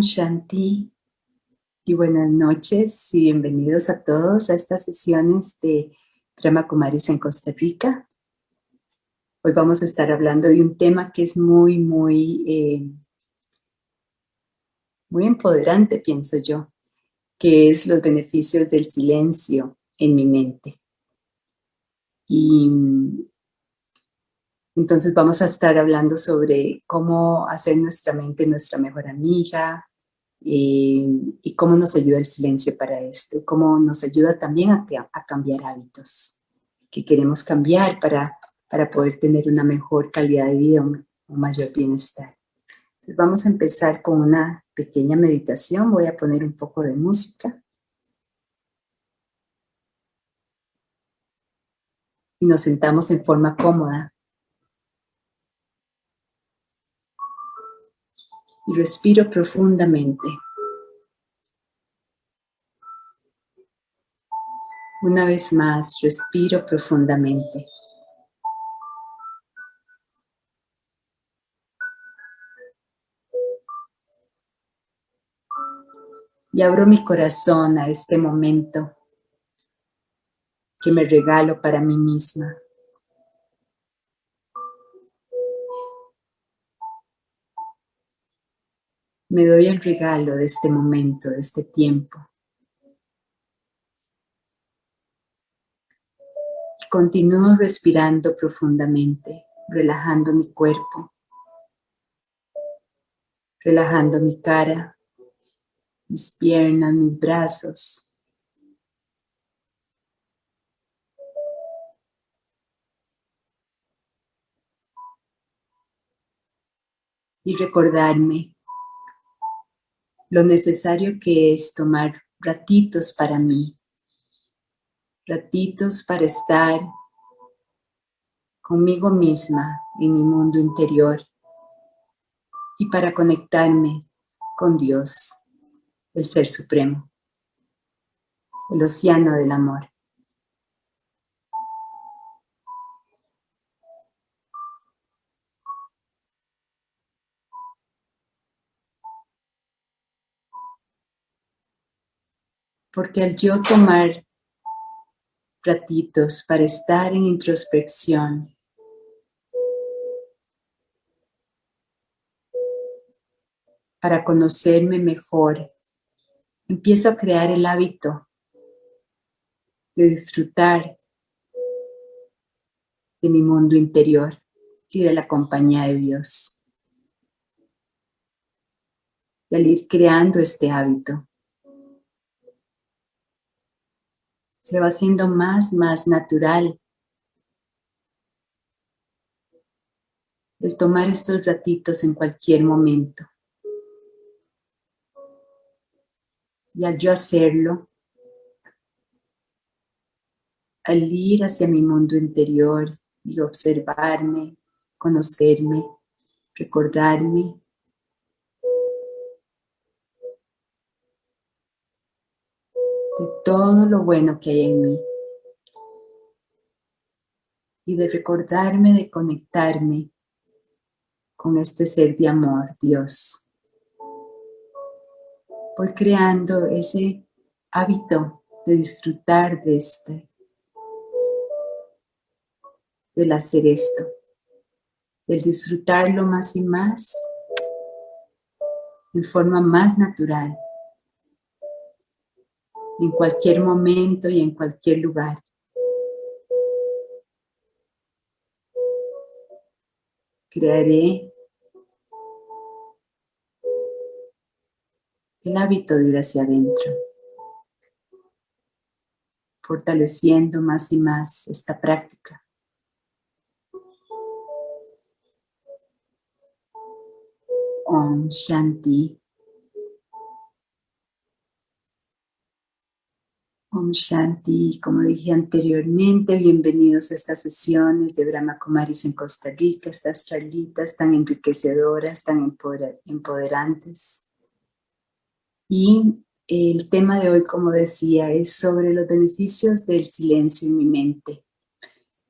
Shanti y buenas noches y bienvenidos a todos a estas sesiones de Brahma Kumaris en Costa Rica. Hoy vamos a estar hablando de un tema que es muy, muy, eh, muy empoderante, pienso yo, que es los beneficios del silencio en mi mente. Y entonces vamos a estar hablando sobre cómo hacer nuestra mente nuestra mejor amiga y cómo nos ayuda el silencio para esto, cómo nos ayuda también a, cambiar hábitos que queremos cambiar para, para poder tener una mejor calidad de vida, un, mayor bienestar. Entonces vamos a empezar con una pequeña meditación, voy a poner un poco de música. Y nos sentamos en forma cómoda y respiro profundamente. Una vez más, respiro profundamente. Y abro mi corazón a este momento que me regalo para mí misma. Me doy el regalo de este momento, de este tiempo. Y continúo respirando profundamente, relajando mi cuerpo, relajando mi cara, mis piernas, mis brazos. Y recordarme lo necesario que es tomar ratitos para mí, ratitos para estar conmigo misma en mi mundo interior y para conectarme con Dios, el Ser Supremo, el océano del amor. Porque al yo tomar ratitos para estar en introspección, para conocerme mejor, empiezo a crear el hábito de disfrutar de mi mundo interior y de la compañía de Dios. Y al ir creando este hábito, se va haciendo más, más natural. El tomar estos ratitos en cualquier momento. Y al yo hacerlo, al ir hacia mi mundo interior y observarme, conocerme, recordarme, todo lo bueno que hay en mí y de recordarme de conectarme con este ser de amor, Dios. Voy creando ese hábito de disfrutar de este, del hacer esto, el disfrutarlo más y más en forma más natural en cualquier momento y en cualquier lugar. Crearé el hábito de ir hacia adentro, fortaleciendo más y más esta práctica. Om Shanti. Om como dije anteriormente, bienvenidos a estas sesiones de Brahma Kumaris en Costa Rica, estas charlitas tan enriquecedoras, tan empoderantes. Y el tema de hoy, como decía, es sobre los beneficios del silencio en mi mente.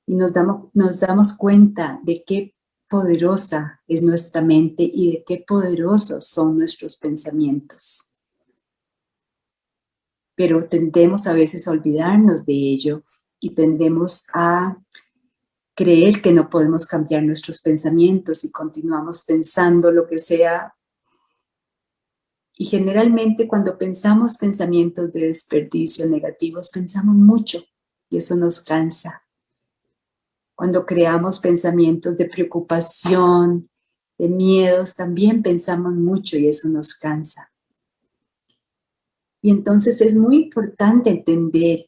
Y nos damos, nos damos cuenta de qué poderosa es nuestra mente y de qué poderosos son nuestros pensamientos. Pero tendemos a veces a olvidarnos de ello y tendemos a creer que no podemos cambiar nuestros pensamientos y continuamos pensando lo que sea. Y generalmente cuando pensamos pensamientos de desperdicio negativos, pensamos mucho y eso nos cansa. Cuando creamos pensamientos de preocupación, de miedos, también pensamos mucho y eso nos cansa. Y entonces es muy importante entender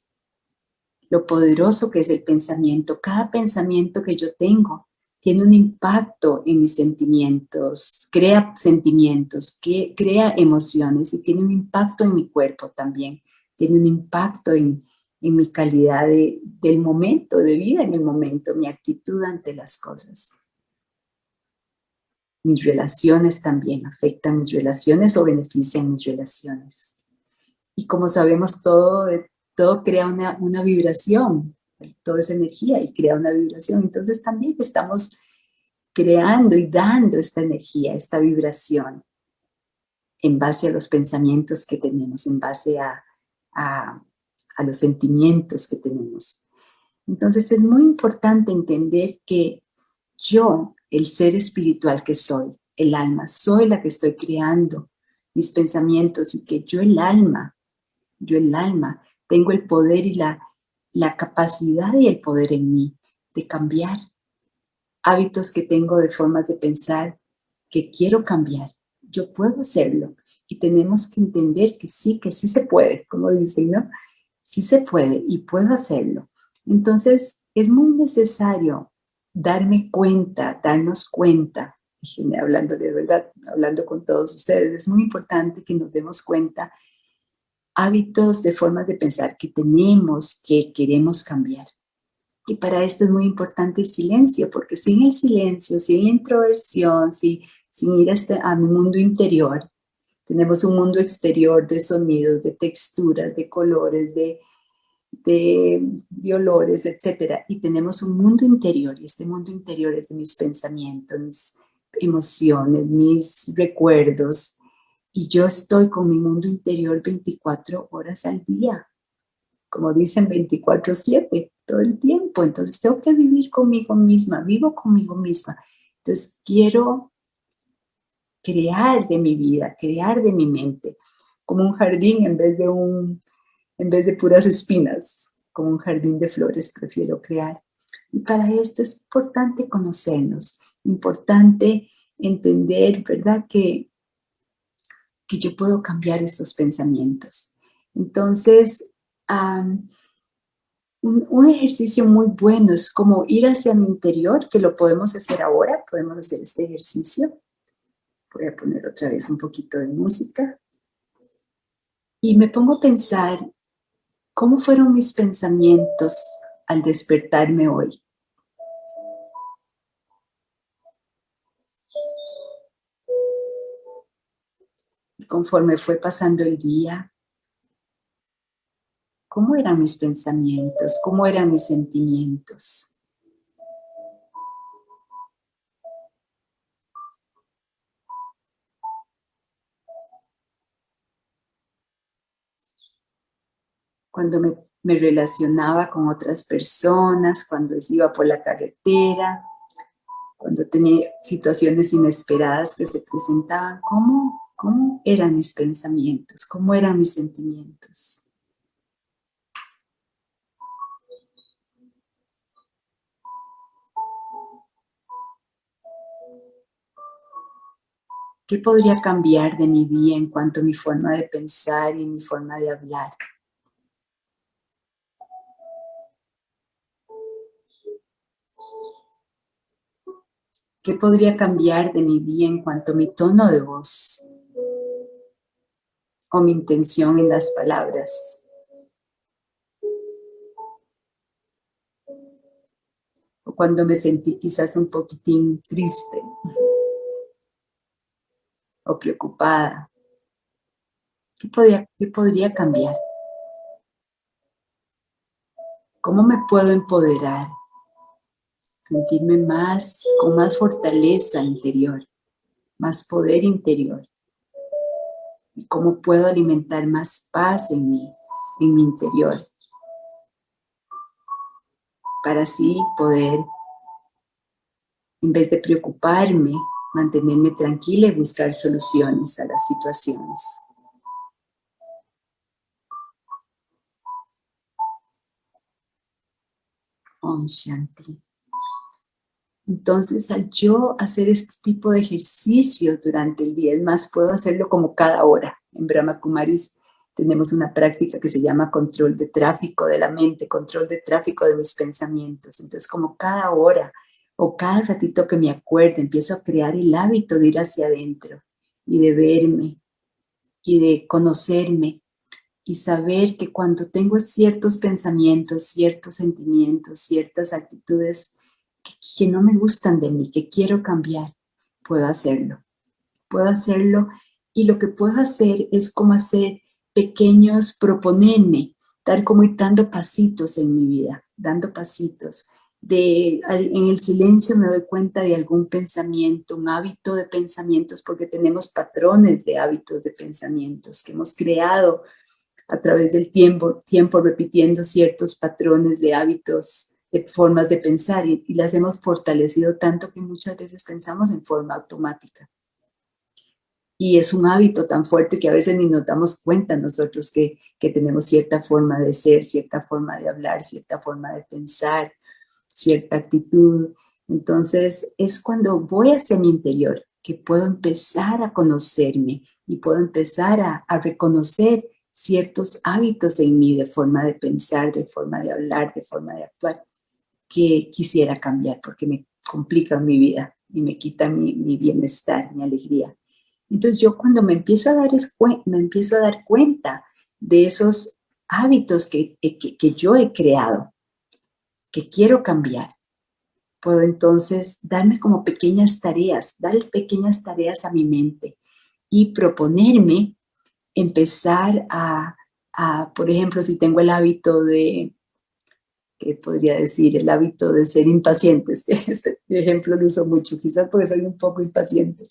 lo poderoso que es el pensamiento. Cada pensamiento que yo tengo tiene un impacto en mis sentimientos, crea sentimientos, que crea emociones y tiene un impacto en mi cuerpo también. Tiene un impacto en, en mi calidad de, del momento, de vida en el momento, mi actitud ante las cosas. Mis relaciones también afectan mis relaciones o benefician mis relaciones. Y como sabemos, todo, todo crea una, una vibración, todo es energía y crea una vibración. Entonces también estamos creando y dando esta energía, esta vibración, en base a los pensamientos que tenemos, en base a, a, a los sentimientos que tenemos. Entonces es muy importante entender que yo, el ser espiritual que soy, el alma, soy la que estoy creando mis pensamientos y que yo el alma, yo el alma, tengo el poder y la, la capacidad y el poder en mí de cambiar hábitos que tengo de formas de pensar que quiero cambiar. Yo puedo hacerlo y tenemos que entender que sí, que sí se puede, como dicen, ¿no? sí se puede y puedo hacerlo. Entonces, es muy necesario darme cuenta, darnos cuenta, hablando de verdad, hablando con todos ustedes, es muy importante que nos demos cuenta hábitos de formas de pensar que tenemos, que queremos cambiar. Y para esto es muy importante el silencio, porque sin el silencio, sin introversión, sin, sin ir este, a mi mundo interior, tenemos un mundo exterior de sonidos, de texturas, de colores, de, de, olores, etc. Y tenemos un mundo interior, y este mundo interior es de mis pensamientos, mis emociones, mis recuerdos. Y yo estoy con mi mundo interior 24 horas al día. Como dicen, 24-7, todo el tiempo. Entonces tengo que vivir conmigo misma, vivo conmigo misma. Entonces quiero crear de mi vida, crear de mi mente, como un jardín en vez de, un, en vez de puras espinas, como un jardín de flores prefiero crear. Y para esto es importante conocernos, importante entender, ¿verdad? Que, que yo puedo cambiar estos pensamientos. Entonces, un, un, ejercicio muy bueno es como ir hacia mi interior, que lo podemos hacer ahora, podemos hacer este ejercicio. Voy a poner otra vez un poquito de música. Y me pongo a pensar cómo fueron mis pensamientos al despertarme hoy. Conforme fue pasando el día, ¿cómo eran mis pensamientos? ¿Cómo eran mis sentimientos? cuando me, relacionaba con otras personas, cuando iba por la carretera, cuando tenía situaciones inesperadas que se presentaban, ¿cómo, cómo eran mis pensamientos? ¿Cómo eran mis sentimientos? ¿Qué podría cambiar de mi día en cuanto a mi forma de pensar y mi forma de hablar? ¿Qué podría cambiar de mi día en cuanto a mi tono de voz? O mi intención en las palabras. O cuando me sentí quizás un poquitín triste. O preocupada. ¿Qué podría, qué podría cambiar? ¿Cómo me puedo empoderar? sentirme más, con más fortaleza interior, más poder interior. Cómo puedo alimentar más paz en mí, en mi interior. Para así poder, en vez de preocuparme, mantenerme tranquila y buscar soluciones a las situaciones. Om Shanti. Entonces, al yo hacer este tipo de ejercicio durante el día, es más, puedo hacerlo como cada hora. En Brahma Kumaris tenemos una práctica que se llama control de tráfico de la mente, control de tráfico de mis pensamientos. Entonces, como cada hora o cada ratito que me acuerde, empiezo a crear el hábito de ir hacia adentro y de verme y de conocerme y saber que cuando tengo ciertos pensamientos, ciertos sentimientos, ciertas actitudes que, no me gustan de mí, que quiero cambiar, puedo hacerlo. Puedo hacerlo y lo que puedo hacer es como hacer pequeños, proponerme, dar como ir dando pasitos en mi vida, dando pasitos. De, en el silencio me doy cuenta de algún pensamiento, un hábito de pensamientos, porque tenemos patrones de hábitos de pensamientos que hemos creado a través del tiempo, tiempo repitiendo ciertos patrones de hábitos de formas de pensar y, las hemos fortalecido tanto que muchas veces pensamos en forma automática. Y es un hábito tan fuerte que a veces ni nos damos cuenta nosotros que, que tenemos cierta forma de ser, cierta forma de hablar, cierta forma de pensar, cierta actitud. Entonces es cuando voy hacia mi interior que puedo empezar a conocerme y puedo empezar a, a reconocer ciertos hábitos en mí de forma de pensar, de forma de hablar, de forma de actuar que quisiera cambiar porque me complican mi vida y me quitan mi, bienestar, mi alegría. Entonces yo cuando me empiezo a dar, me empiezo a dar cuenta de esos hábitos que, que, que yo he creado, que quiero cambiar, puedo entonces darme como pequeñas tareas, dar pequeñas tareas a mi mente y proponerme empezar a, a, por ejemplo, si tengo el hábito de que podría decir, el hábito de ser impaciente. Este, este, ejemplo lo uso mucho, quizás porque soy un poco impaciente.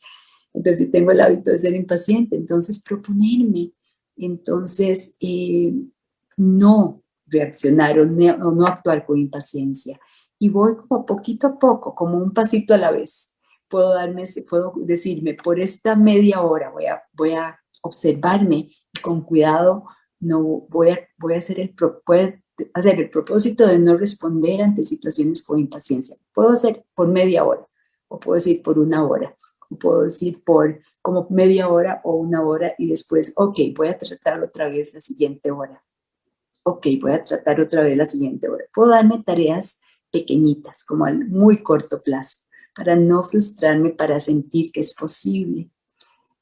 Entonces, si tengo el hábito de ser impaciente, entonces proponerme, entonces eh, no reaccionar o no, no actuar con impaciencia. Y voy como poquito a poco, como un pasito a la vez. Puedo, darme, puedo decirme, por esta media hora voy a, voy a observarme y con cuidado no voy a, voy a hacer el, hacer el propósito de no responder ante situaciones con impaciencia. Puedo hacer por media hora, o puedo decir por una hora, o puedo decir por como media hora o una hora y después, ok, voy a tratar otra vez la siguiente hora. Ok, voy a tratar otra vez la siguiente hora. Puedo darme tareas pequeñitas, como a muy corto plazo, para no frustrarme, para sentir que es posible.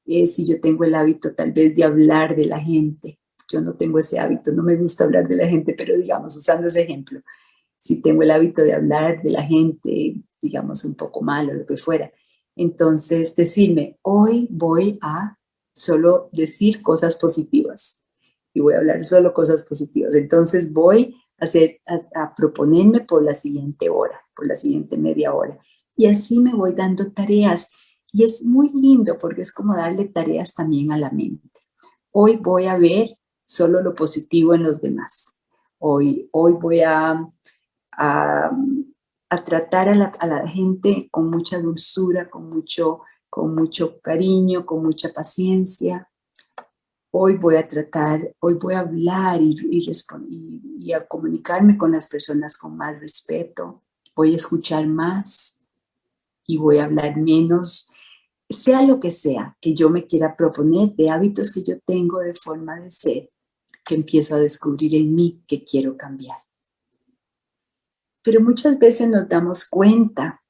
Eh, si yo tengo el hábito tal vez de hablar de la gente, yo no tengo ese hábito, no me gusta hablar de la gente, pero digamos, usando ese ejemplo, si tengo el hábito de hablar de la gente, digamos, un poco mal o lo que fuera, entonces decirme, hoy voy a solo decir cosas positivas y voy a hablar solo cosas positivas. Entonces voy a, hacer, a, proponerme por la siguiente hora, por la siguiente media hora. Y así me voy dando tareas. Y es muy lindo porque es como darle tareas también a la mente. Hoy voy a ver solo lo positivo en los demás. Hoy, hoy voy a, a, tratar a la, gente con mucha dulzura, con mucho, con mucho cariño, con mucha paciencia. Hoy voy a tratar, hoy voy a hablar y, y, y a comunicarme con las personas con más respeto. Voy a escuchar más y voy a hablar menos sea lo que sea que yo me quiera proponer de hábitos que yo tengo de forma de ser, que empiezo a descubrir en mí que quiero cambiar. Pero muchas veces nos damos cuenta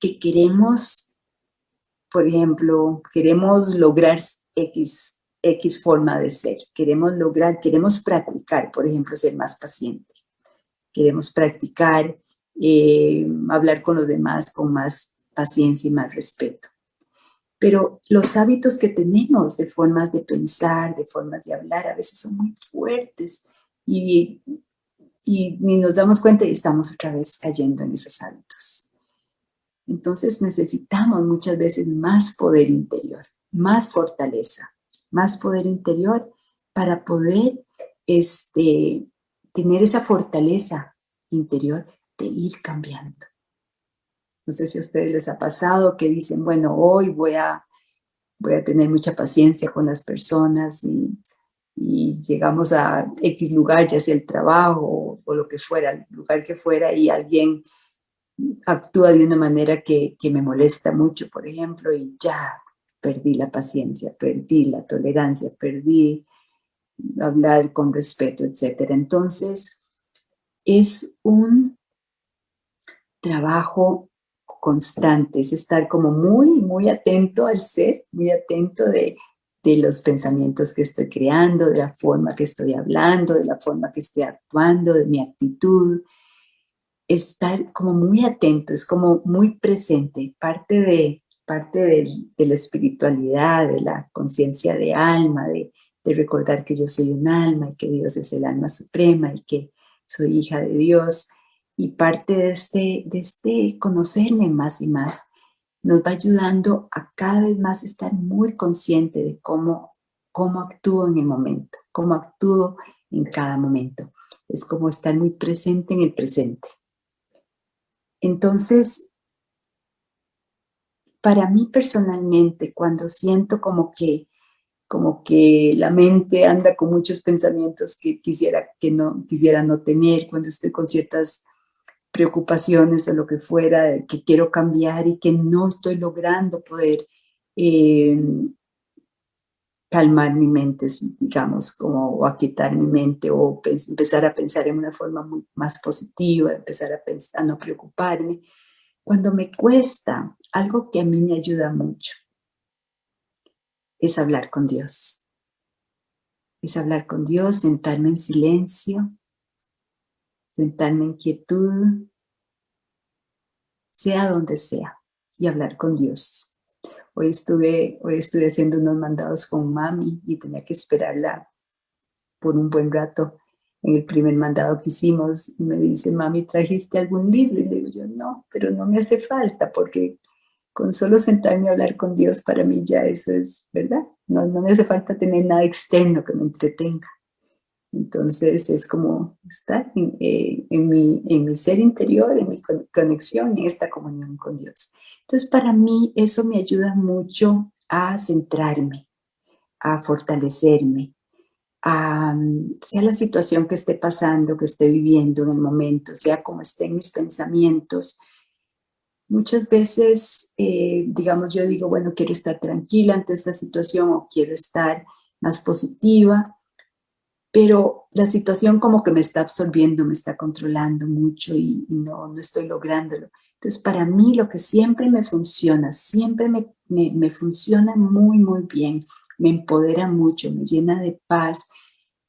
que queremos, por ejemplo, queremos lograr X, X forma de ser, queremos lograr, queremos practicar, por ejemplo, ser más paciente, queremos practicar, eh, hablar con los demás con más paciencia y más respeto. Pero los hábitos que tenemos de formas de pensar, de formas de hablar, a veces son muy fuertes y, y nos damos cuenta y estamos otra vez cayendo en esos hábitos. Entonces necesitamos muchas veces más poder interior, más fortaleza, más poder interior para poder este, tener esa fortaleza interior de ir cambiando. No sé si a ustedes les ha pasado que dicen, bueno, hoy voy a, voy a tener mucha paciencia con las personas y, llegamos a X lugar, ya sea el trabajo o, lo que fuera, el lugar que fuera y alguien actúa de una manera que, que me molesta mucho, por ejemplo, y ya perdí la paciencia, perdí la tolerancia, perdí hablar con respeto, etc. Entonces, es un trabajo constante, es estar como muy, muy atento al ser, muy atento de, de los pensamientos que estoy creando, de la forma que estoy hablando, de la forma que estoy actuando, de mi actitud, estar como muy atento, es como muy presente, parte de, parte de, de la espiritualidad, de la conciencia de alma, de, de recordar que yo soy un alma y que Dios es el alma suprema y que soy hija de Dios. Y parte de este, de este conocerme más y más nos va ayudando a cada vez más estar muy consciente de cómo, cómo actúo en el momento, cómo actúo en cada momento. Es como estar muy presente en el presente. Entonces, para mí personalmente, cuando siento como que, como que la mente anda con muchos pensamientos que quisiera, que no, quisiera no tener, cuando estoy con ciertas preocupaciones o lo que fuera, que quiero cambiar y que no estoy logrando poder eh, calmar mi mente, digamos, como a quitar mi mente o empezar a pensar en una forma más positiva, empezar a, pensar, a no preocuparme. Cuando me cuesta, algo que a mí me ayuda mucho es hablar con Dios. Es hablar con Dios, sentarme en silencio, sentarme en quietud, sea donde sea, y hablar con Dios. Hoy estuve, hoy estuve haciendo unos mandados con mami y tenía que esperarla por un buen rato en el primer mandado que hicimos y me dice, mami, ¿trajiste algún libro? Y le digo yo, no, pero no me hace falta porque con solo sentarme a hablar con Dios para mí ya eso es, ¿verdad? No, no me hace falta tener nada externo que me entretenga. Entonces es como estar en, eh, en, mi, en mi ser interior, en mi conexión, en esta comunión con Dios. Entonces, para mí eso me ayuda mucho a centrarme, a fortalecerme, a, sea la situación que esté pasando, que esté viviendo en el momento, sea como estén mis pensamientos. Muchas veces, eh, digamos, yo digo, bueno, quiero estar tranquila ante esta situación o quiero estar más positiva, pero la situación como que me está absorbiendo, me está controlando mucho y, no, no estoy lográndolo. Entonces, para mí lo que siempre me funciona, siempre me, me, funciona muy, muy bien, me empodera mucho, me llena de paz,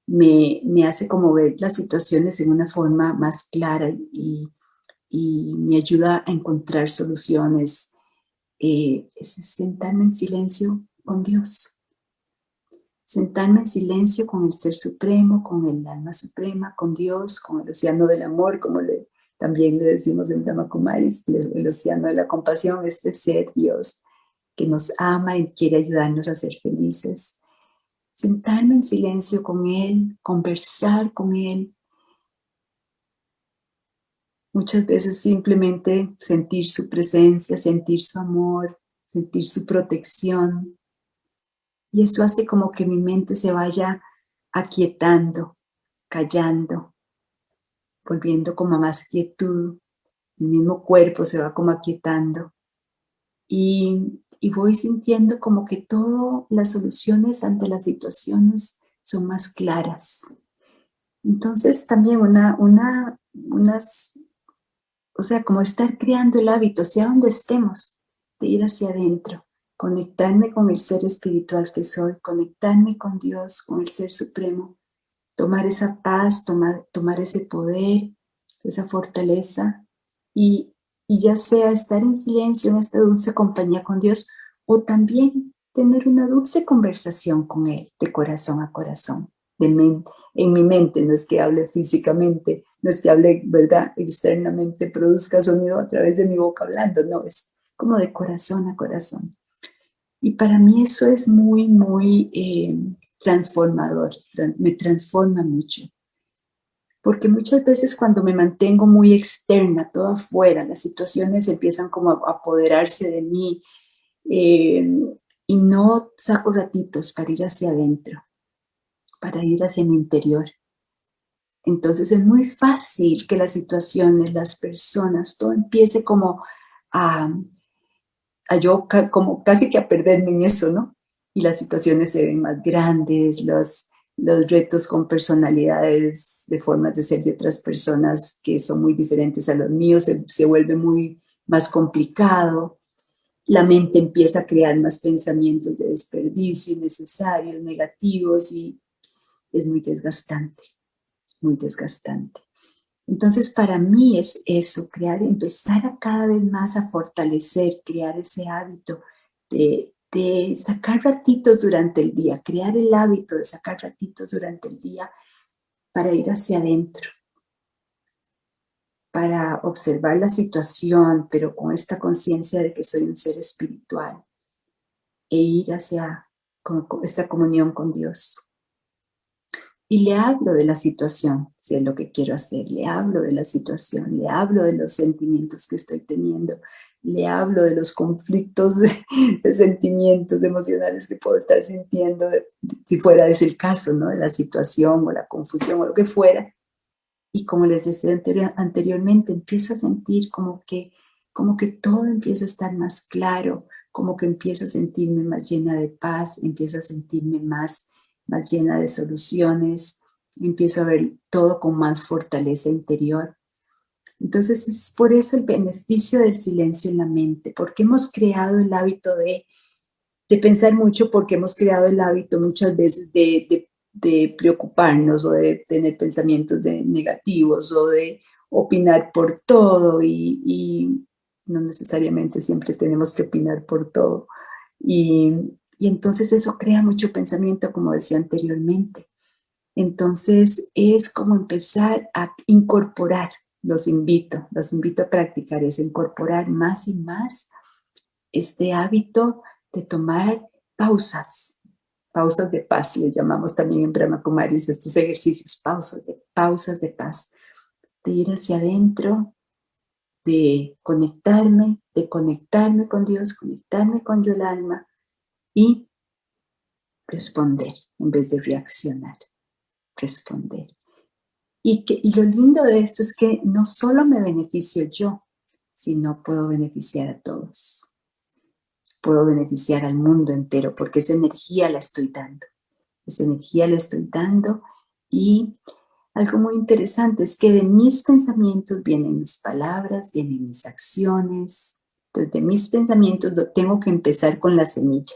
me, me, hace como ver las situaciones en una forma más clara y, y me ayuda a encontrar soluciones. Eh, es sentarme en silencio con Dios. Sentarme en silencio con el Ser Supremo, con el Alma Suprema, con Dios, con el Océano del Amor, como le también le decimos en Brahma Kumaris, el océano de la compasión, este ser Dios que nos ama y quiere ayudarnos a ser felices. Sentarme en silencio con Él, conversar con Él. Muchas veces simplemente sentir su presencia, sentir su amor, sentir su protección. Y eso hace como que mi mente se vaya aquietando, callando, volviendo como más quietud, el mismo cuerpo se va como aquietando. Y, y voy sintiendo como que todas las soluciones ante las situaciones son más claras. Entonces también una, una, unas, o sea, como estar creando el hábito, sea donde estemos, de ir hacia adentro, conectarme con el ser espiritual que soy, conectarme con Dios, con el ser supremo, tomar esa paz, tomar, tomar ese poder, esa fortaleza y, y ya sea estar en silencio en esta dulce compañía con Dios o también tener una dulce conversación con Él de corazón a corazón, de mente, en mi mente, no es que hable físicamente, no es que hable, ¿verdad?, externamente, produzca sonido a través de mi boca hablando, no, es como de corazón a corazón. Y para mí eso es muy, muy eh, transformador, me transforma mucho. Porque muchas veces cuando me mantengo muy externa, todo afuera, las situaciones empiezan como a apoderarse de mí eh, y no saco ratitos para ir hacia adentro, para ir hacia mi interior. Entonces es muy fácil que las situaciones, las personas, todo empiece como a, a yo como casi que a perderme en eso, ¿no? Y las situaciones se ven más grandes, los, los retos con personalidades de formas de ser de otras personas que son muy diferentes a los míos, se, se vuelve muy más complicado. La mente empieza a crear más pensamientos de desperdicio innecesarios, negativos y es muy desgastante, muy desgastante. Entonces, para mí es eso, crear, empezar a cada vez más a fortalecer, crear ese hábito de, sacar ratitos durante el día, crear el hábito de sacar ratitos durante el día para ir hacia adentro, para observar la situación, pero con esta conciencia de que soy un ser espiritual e ir hacia esta comunión con Dios y le hablo de la situación, si es lo que quiero hacer, le hablo de la situación, le hablo de los sentimientos que estoy teniendo, le hablo de los conflictos de, sentimientos emocionales que puedo estar sintiendo, si fuera ese el caso, ¿no? de la situación o la confusión o lo que fuera. Y como les decía anteriormente, empiezo a sentir como que, como que todo empieza a estar más claro, como que empiezo a sentirme más llena de paz, empiezo a sentirme más más llena de soluciones, empiezo a ver todo con más fortaleza interior. Entonces es por eso el beneficio del silencio en la mente, porque hemos creado el hábito de, de pensar mucho, porque hemos creado el hábito muchas veces de, de, preocuparnos o de tener pensamientos de negativos o de opinar por todo y, y no necesariamente siempre tenemos que opinar por todo. Y, y entonces eso crea mucho pensamiento, como decía anteriormente. Entonces es como empezar a incorporar, los invito, los invito a practicar eso, incorporar más y más este hábito de tomar pausas, pausas de paz, le llamamos también en Brahma Kumaris estos ejercicios, pausas de, pausas de paz, de ir hacia adentro, de conectarme, de conectarme con Dios, conectarme con yo el alma, y responder en vez de reaccionar, responder. Y, que, y lo lindo de esto es que no solo me beneficio yo, sino puedo beneficiar a todos. Puedo beneficiar al mundo entero porque esa energía la estoy dando. Esa energía la estoy dando y algo muy interesante es que de mis pensamientos vienen mis palabras, vienen mis acciones. Entonces de mis pensamientos tengo que empezar con la semilla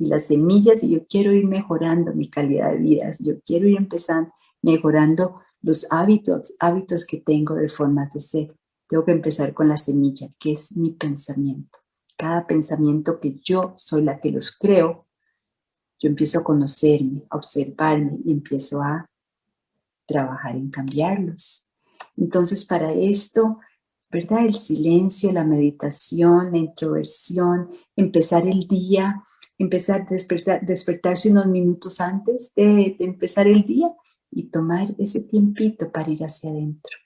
y las semillas y yo quiero ir mejorando mi calidad de vida, yo quiero ir empezando, mejorando los hábitos, hábitos que tengo de formas de ser. Tengo que empezar con la semilla, que es mi pensamiento. Cada pensamiento que yo soy la que los creo, yo empiezo a conocerme, a observarme y empiezo a trabajar en cambiarlos. Entonces, para esto, ¿verdad? El silencio, la meditación, la introversión, empezar el día empezar a despertar, despertarse unos minutos antes de, empezar el día y tomar ese tiempito para ir hacia adentro.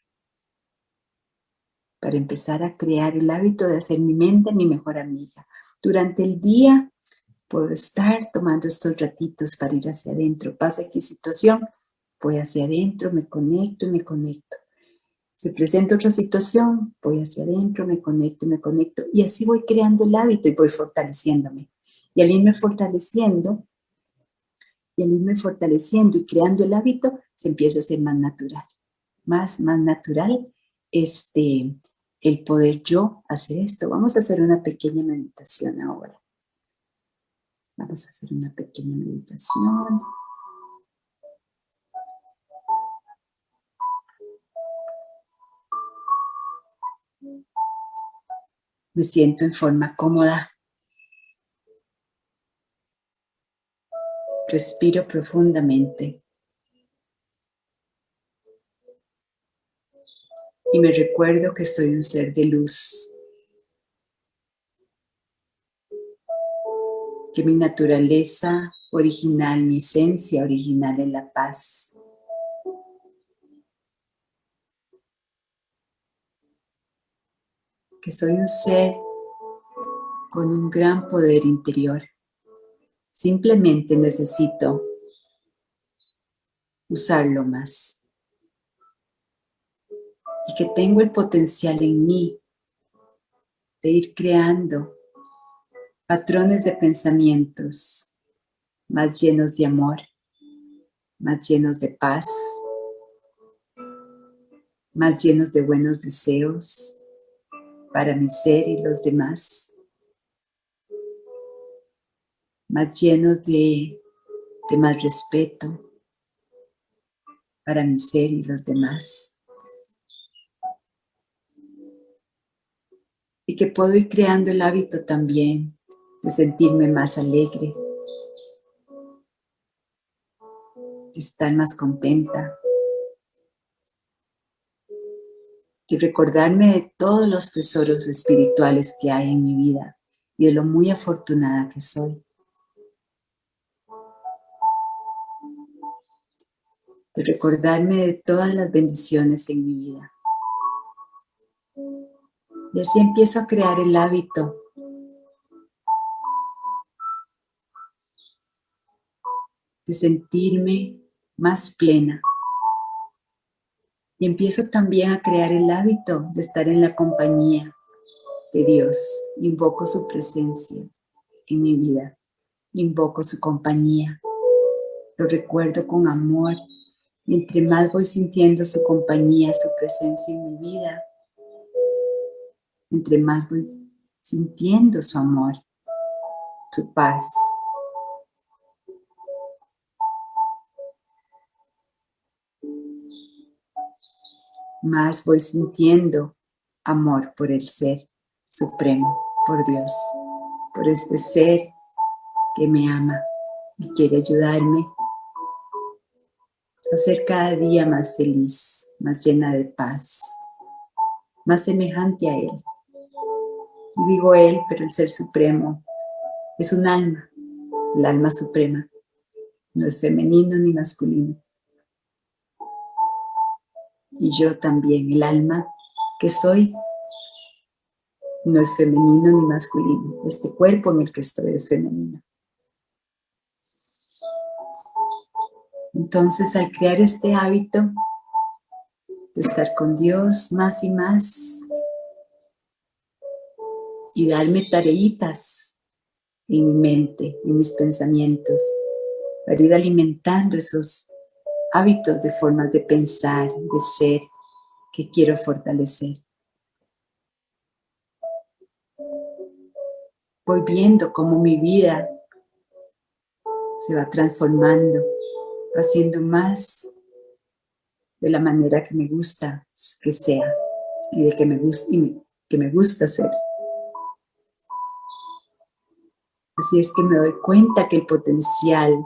Para empezar a crear el hábito de hacer mi mente mi mejor amiga. Durante el día puedo estar tomando estos ratitos para ir hacia adentro. Pasa aquí situación, voy hacia adentro, me conecto y me conecto. Se presenta otra situación, voy hacia adentro, me conecto y me conecto. Y así voy creando el hábito y voy fortaleciéndome. Y al irme fortaleciendo, y al irme fortaleciendo y creando el hábito, se empieza a ser más natural. Más, más natural este, el poder yo hacer esto. Vamos a hacer una pequeña meditación ahora. Vamos a hacer una pequeña meditación. Me siento en forma cómoda Respiro profundamente. Y me recuerdo que soy un ser de luz. que mi naturaleza original, mi esencia original es la paz. Que soy un ser con un gran poder interior. Simplemente necesito usarlo más. Y que tengo el potencial en mí de ir creando patrones de pensamientos más llenos de amor, más llenos de paz, más llenos de buenos deseos para mi ser y los demás, más llenos de, de más respeto para mi ser y los demás. Y que puedo ir creando el hábito también de sentirme más alegre, de estar más contenta, de recordarme de todos los tesoros espirituales que hay en mi vida y de lo muy afortunada que soy. De recordarme de todas las bendiciones en mi vida. Y así empiezo a crear el hábito de sentirme más plena. Y empiezo también a crear el hábito de estar en la compañía de Dios. Invoco su presencia en mi vida. Invoco su compañía. Lo recuerdo con amor. Entre más voy sintiendo su compañía, su presencia en mi vida, entre más voy sintiendo su amor, su paz, más voy sintiendo amor por el ser supremo, por Dios, por este ser que me ama y quiere ayudarme ser cada día más feliz, más llena de paz, más semejante a Él. Y digo Él, pero el Ser Supremo es un alma, el alma suprema, no es femenino ni masculino y yo también, el alma que soy, no es femenino ni masculino. Este cuerpo en el que estoy es femenino. Entonces, al crear este hábito de estar con Dios más y más y darme tareitas en mi mente, en mis pensamientos, para ir alimentando esos hábitos de formas de pensar, de ser, que quiero fortalecer. Voy viendo cómo mi vida se va transformando, va siendo más de la manera que me gusta que sea y de que me, gusta, que me gusta ser. Así es que me doy cuenta que el potencial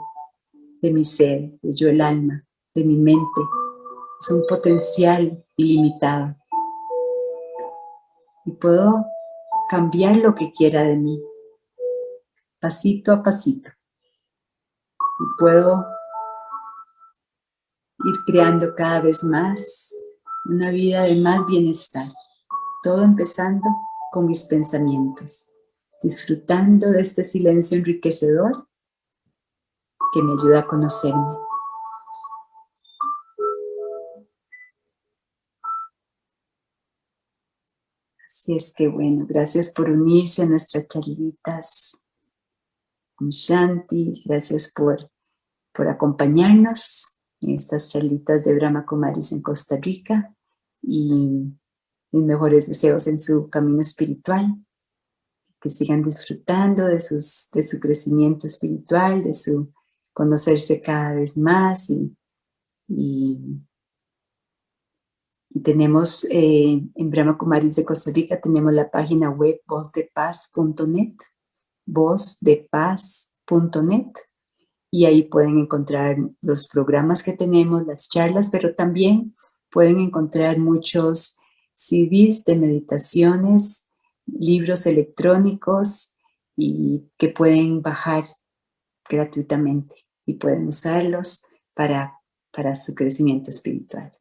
de mi ser, de yo el alma, de mi mente es un potencial ilimitado. Y puedo cambiar lo que quiera de mí, pasito a pasito. Y puedo ir creando cada vez más una vida de más bienestar. Todo empezando con mis pensamientos, disfrutando de este silencio enriquecedor que me ayuda a conocerme. Así es que bueno, gracias por unirse a nuestras charlitas con Shanti, gracias por, por acompañarnos estas charlitas de Brahma Kumaris en Costa Rica y mis mejores deseos en su camino espiritual, que sigan disfrutando de, sus, de su crecimiento espiritual, de su conocerse cada vez más y, y tenemos eh, en Brahma Kumaris de Costa Rica, tenemos la página web vozdepaz.net, vozdepaz.net, y ahí pueden encontrar los programas que tenemos, las charlas, pero también pueden encontrar muchos CDs de meditaciones, libros electrónicos y que pueden bajar gratuitamente y pueden usarlos para, para su crecimiento espiritual.